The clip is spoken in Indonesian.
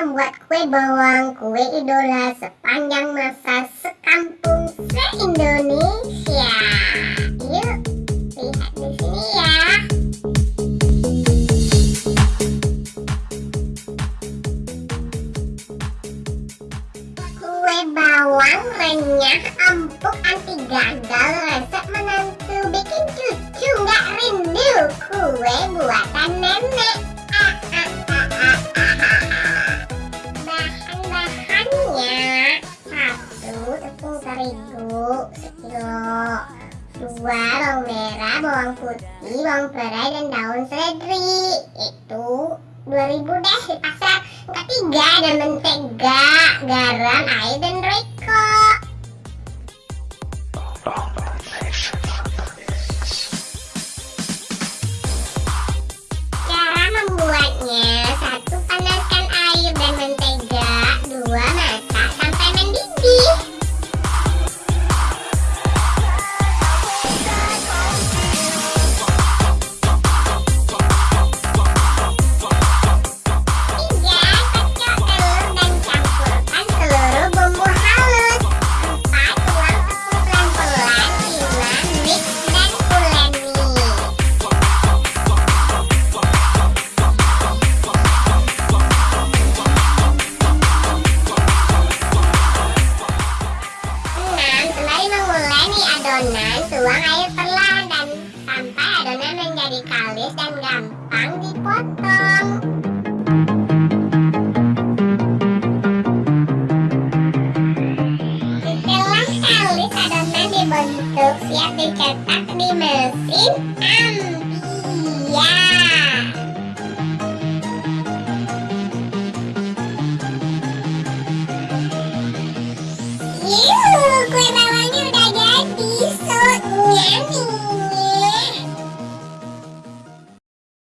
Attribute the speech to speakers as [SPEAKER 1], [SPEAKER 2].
[SPEAKER 1] membuat kue bawang, kue idola sepanjang masa sekampung se-Indonesia. Yuk, lihat di sini ya. Kue bawang renyah, empuk, anti gagal, resep menantu, bikin cucu nggak rindu. Kue buatan terigu sekilo, dua bawang merah, bawang putih, bawang perai dan daun seledri. Itu 2000 deh di pasar. Ketiga ada mentega, garam, air dan roiko. adonan tuang air perlahan dan sampai adonan menjadi kalis dan gampang dipotong. Setelah kalis adonan dibentuk siap dicetak di mesin ampia Yuh, kue easy.